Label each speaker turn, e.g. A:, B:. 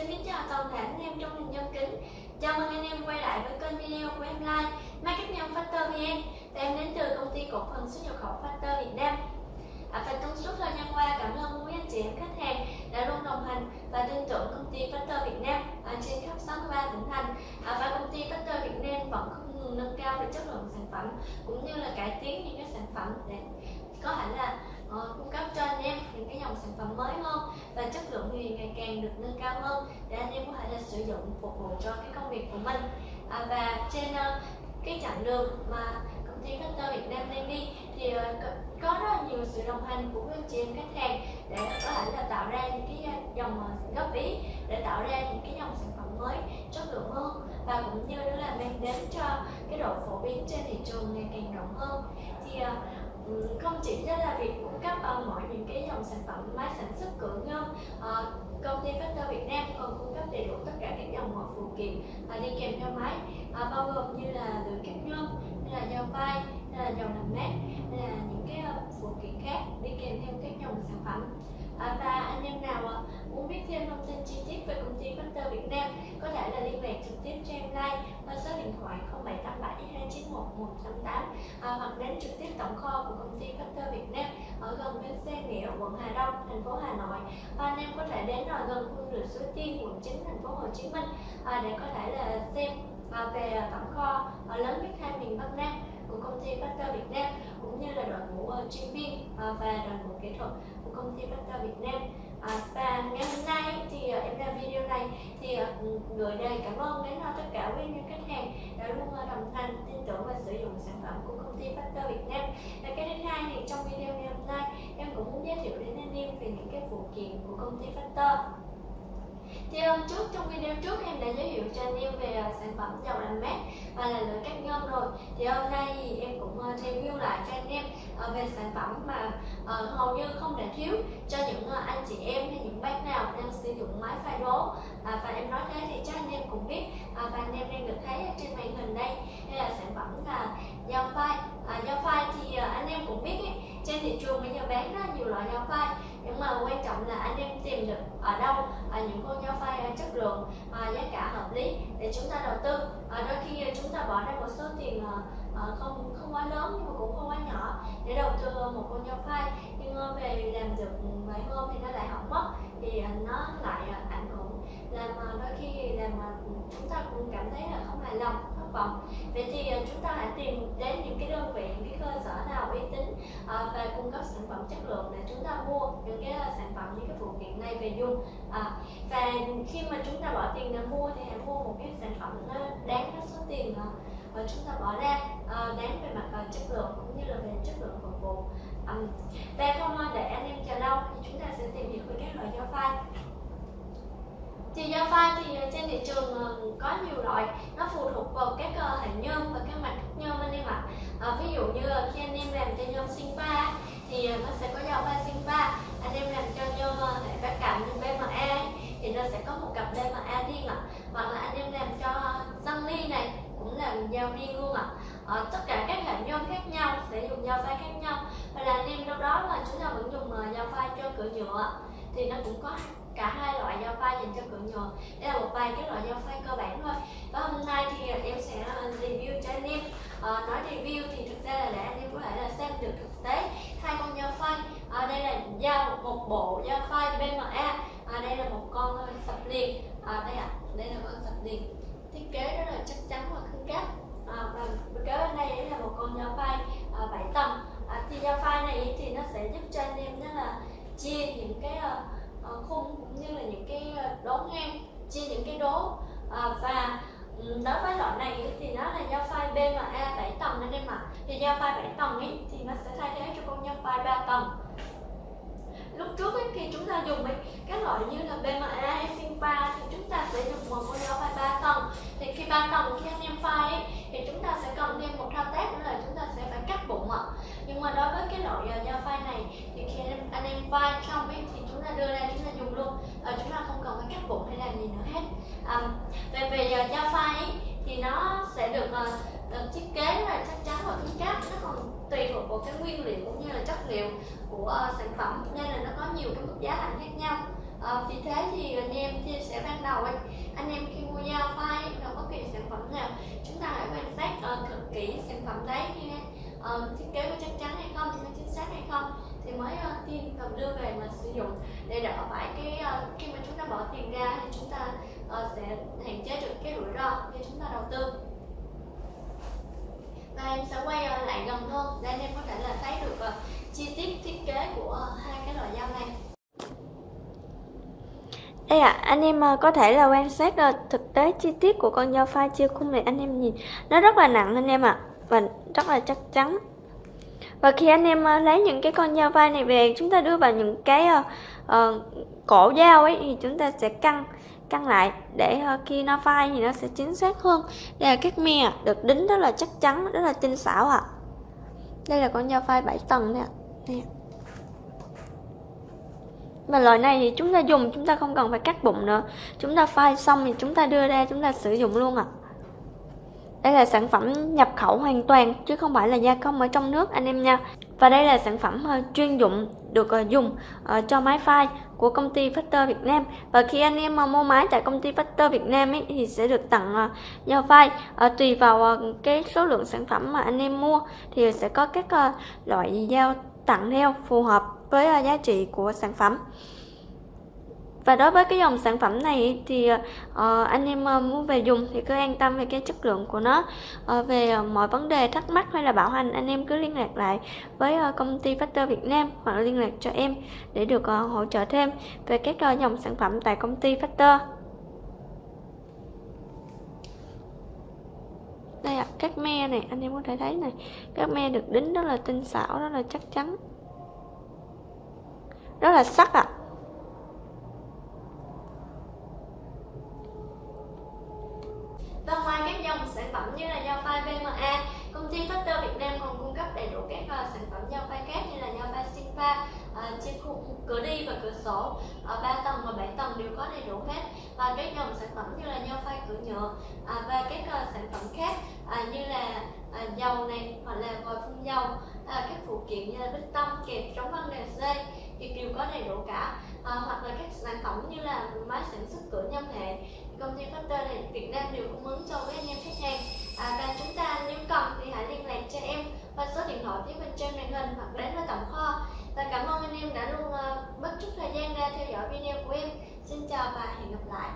A: Xin kính chào toàn thể anh em trong hình nhân kính. Chào mừng anh em quay lại với kênh video của em Like Market Nhôm Factor VN Và em đến từ công ty cổ phần xuất nhập khẩu Factor Việt Nam. À, Và trong suốt thời gian qua cảm ơn quý anh chị em khách hàng đã luôn đồng hành và tin tưởng công ty Factor Việt Nam à, trên khắp 63 tỉnh thành. À, Và công ty Factor Việt Nam vẫn không ngừng nâng cao về chất lượng sản phẩm cũng như là cải tiến những cái sản phẩm để có thể là uh, cung cấp cho anh em những cái dòng sản phẩm mới hơn và chất lượng thì ngày càng được nâng cao hơn để anh em có thể là sử dụng phục vụ cho cái công việc của mình. À, và trên uh, cái chặng đường mà công ty Cutter Việt Nam đang đi thì uh, có rất là nhiều sự đồng hành của các chị em khách hàng để có thể là tạo ra những cái dòng góp ý để tạo ra những cái dòng sản phẩm mới chất lượng hơn và cũng như đó là mang đến cho cái độ phổ biến trên thị trường ngày càng rộng hơn. Thì uh, không chỉ là việc cung cấp uh, mọi những cái dòng sản phẩm máy sản xuất cửa ngâm uh, công ty Factor Việt Nam còn cung cấp đầy đủ tất cả các dòng mọi phụ kiện uh, đi kèm theo máy uh, bao gồm như là lưỡi cắt nhôm hay là dao vai hay là dầu làm mát hay là những cái uh, phụ kiện khác đi kèm theo các dòng sản phẩm. Uh, và anh em nào à, muốn biết thêm thông tin chi tiết về công ty Factor Việt Nam có thể là liên lạc trực tiếp cho em like qua số điện thoại 0787 291 188 à, hoặc đến trực tiếp tổng kho của công ty Factor Việt Nam ở gần bến xe nghĩa quận Hà Đông thành phố Hà Nội. Và anh em có thể đến ở gần khu du lịch Suối Tiên quận 9 thành phố Hồ Chí Minh à, để có thể là xem à, về tổng kho à, lớn nhất hai miền Bắc Nam của công ty Factor Việt Nam cũng như là đội ngũ uh, chuyên viên uh, và đội ngũ kỹ thuật của công ty Factor Việt Nam. À, và ngày hôm nay thì uh, em làm video này thì ờ, người này cảm ơn đến ờ, tất cả quý nhân khách hàng đã luôn ờ, đồng hành, tin tưởng và sử dụng sản phẩm của công ty Factor Việt Nam. Và cái thứ hai thì trong video ngày hôm nay, em cũng muốn giới thiệu đến anh em về những cái phụ kiện của công ty Factor thì hôm trước trong video trước em đã giới thiệu cho anh em về à, sản phẩm dầu làm mát và là lưỡi cắt nhôm rồi. Thì hôm nay thì em cũng à, review lại cho anh em à, về sản phẩm mà hầu như không thể thiếu cho những anh chị em hay những bác nào đang sử dụng máy pha đố. Và em nói thế thì chắc anh em cũng biết và anh em đang được thấy trên màn hình đây. Đây là sản phẩm là dao phai. Dầu dao phai thì anh em cũng biết ấy, trên thị trường bây giờ bán rất nhiều loại dao phai mà quan trọng là anh em tìm được ở đâu ở những con nhau phai chất lượng à, giá cả hợp lý để chúng ta đầu tư. Và đôi khi chúng ta bỏ ra một số tiền à, à, không không quá lớn nhưng mà cũng không quá nhỏ để đầu tư một con nhau phai nhưng về làm được vài hôm thì nó lại hỏng mất thì nó lại à, ảnh hưởng làm đôi khi làm chúng ta cũng cảm thấy là không hài lòng phẩm. Vậy thì uh, chúng ta hãy tìm đến những cái đơn vị những cái cơ sở nào uy tín uh, và cung cấp sản phẩm chất lượng để chúng ta mua những cái uh, sản phẩm những cái phụ kiện này về dùng. Uh, và khi mà chúng ta bỏ tiền để mua thì hãy mua một cái sản phẩm nó đáng cái số tiền uh, chúng ta bỏ ra uh, đáng về mặt uh, chất lượng cũng như là về chất lượng phục vụ. Um, và không để anh em chờ lâu thì chúng ta sẽ tìm hiểu về các loại dao phai thì dao phai thì à, trên thị trường à, có nhiều loại. Nó phụ thuộc vào các à, hình nhôm và các mặt nhôm anh em ạ. À, ví dụ như khi anh em làm cho nhôm sinh pha thì nó sẽ có dao pha sinh pha anh em làm cho nhôm hệ phát cảm như BMA thì nó sẽ có một cặp BMA riêng ạ. Hoặc là anh em làm cho xăng ly này cũng là dao riêng luôn ạ. À, tất cả các hệ nhôm khác nhau sẽ dùng dao pha khác nhau. Và là anh em đâu đó là chúng ta vẫn dùng dao pha cho cửa nhựa thì nó cũng có cả hai loại dao phay dành cho cửa nhựa đây là một vài cái loại dao phay cơ bản thôi. Và hôm nay thì em sẽ ờ, review cho anh em. À, nói review thì thực ra là để anh em có thể là xem được thực tế hai con dao phay à, ờ, đây là dao một bộ dao phay BMA à, đây là một con sập liền. À, đây ạ à, đây là con sập liền. Thiết kế rất là chắc chắn và cứng cáp à, và kế bên đây là một con dao phay à, 7 tầng. À, thì dao phay này thì nó sẽ giúp cho anh em chia những cái uh, khung cũng như là những cái ờ, đố ngang chia những cái đố uh, và đối với loại này thì nó là dao phai BMA 7 tầng nên em ạ. Thì dao phai 7 tầng ấy thì nó sẽ thay thế cho con dao phai 3 tầng. Lúc trước ấy, khi chúng ta dùng ấy, các loại như là BMA hay Finpa thì chúng ta sẽ dùng một con dao phai 3 tầng. Thì khi 3 tầng khi anh em phai ấy, thì chúng ta sẽ cần thêm một thao tác nữa là chúng ta sẽ phải cắt bụng nhỏ nhỏ nhỏ file này. Thì khi anh em, file xong ấy, thì chúng ta đưa ra chúng ta dùng luôn. À, chúng ta không cần phải cắt bụng hay làm gì nữa hết. À, về về dao file ấy, thì nó sẽ được uh, thiết kế là chắc chắn và cứng cáp nó còn tùy thuộc vào cái nguyên liệu cũng như là chất liệu của uh, sản phẩm nên là nó có nhiều cái mức giá thành khác nhau. À, vì thế thì anh em chia sẻ ban đầu ấy anh em khi mua dao file nó bất kỳ sản phẩm nào chúng ta hãy quan sát uh, thật kỹ sản phẩm đấy như uh, thiết kế của chắc chắn hay không có chính xác hay không thì mới uh, tin cần đưa về mà sử dụng để đỡ phải cái uh, khi mà chúng ta bỏ tiền ra thì chúng ta uh, sẽ hạn chế được cái rủi ro khi chúng ta đầu tư. Và em sẽ quay uh, lại gần hơn để anh em có thể là thấy được uh, chi tiết thiết kế của uh, hai cái loại dao này. Đây ạ, à, anh em có thể là quan sát thực tế chi tiết của con dao pha chia khung này anh em nhìn Nó rất là nặng anh em ạ à, Và rất là chắc chắn và khi anh em ờ, lấy những cái con dao phay này về chúng ta đưa vào những cái uh, uh, cổ dao ấy thì chúng ta sẽ căng căng lại để uh, khi nó phai thì nó sẽ chính xác hơn đây là các mè được đính rất là chắc chắn rất là tinh xảo ạ à. đây là con dao phai 7 tầng nè nè và loại này thì chúng ta dùng chúng ta không cần phải cắt bụng nữa chúng ta phai xong thì chúng ta đưa ra chúng ta sử dụng luôn ạ à. Đây là sản phẩm nhập khẩu hoàn toàn chứ không phải là gia công ở trong nước anh em nha. Và đây là sản phẩm ờ, chuyên dụng được ờ, dùng ờ, cho máy file của công ty Factor Việt Nam. Và khi anh em mua máy tại công ty Factor Việt Nam ấy, thì sẽ được tặng dao phai. Tùy vào cái số lượng sản phẩm mà anh em mua thì sẽ có các loại dao tặng theo phù hợp với giá trị của sản phẩm và đối với cái dòng sản phẩm này thì uh, anh em ờ, uh, mua về dùng thì cứ an tâm về cái chất lượng của nó. Uh, về uh, mọi vấn đề thắc mắc hay là bảo hành anh em cứ liên lạc lại với uh, công ty Factor Việt Nam hoặc liên lạc cho em để được uh, hỗ trợ thêm về các uh, dòng sản phẩm tại công ty Factor. Đây ạ, à, các me này anh em có thể thấy này. Các me được đính rất là tinh xảo rất là chắc chắn. Rất là sắc ạ. à. Và một các sản phẩm như là dao phai BMA, công ty Factor Việt Nam còn cung cấp đầy đủ các uh, sản phẩm dao phai khác như là dao phai Sinfa, uh, ờ, trên khu cửa đi và cửa sổ, ờ, uh, 3 tầng và 7 tầng đều có đầy đủ hết. Và các dòng sản phẩm như là dao phai cửa nhựa uh, và các uh, sản phẩm khác uh, như là uh, dầu này hoặc là vòi phun dầu, uh, các phụ kiện như là bích tông, kẹp, chống văng đèn dây thì đều có đầy đủ cả. à, hoặc là các sản phẩm như là máy sản xuất cửa nhâm hệ công ty Factor này Việt Nam đều cung ứng cho với anh em khách hàng à, và chúng ta nếu cần thì hãy liên lạc cho em qua số điện thoại phía bên trên màn hình hoặc đến với tổng kho. Và cảm ơn anh em đã luôn ờ, uh, mất chút thời gian ra theo dõi video của em. Xin chào và hẹn gặp lại.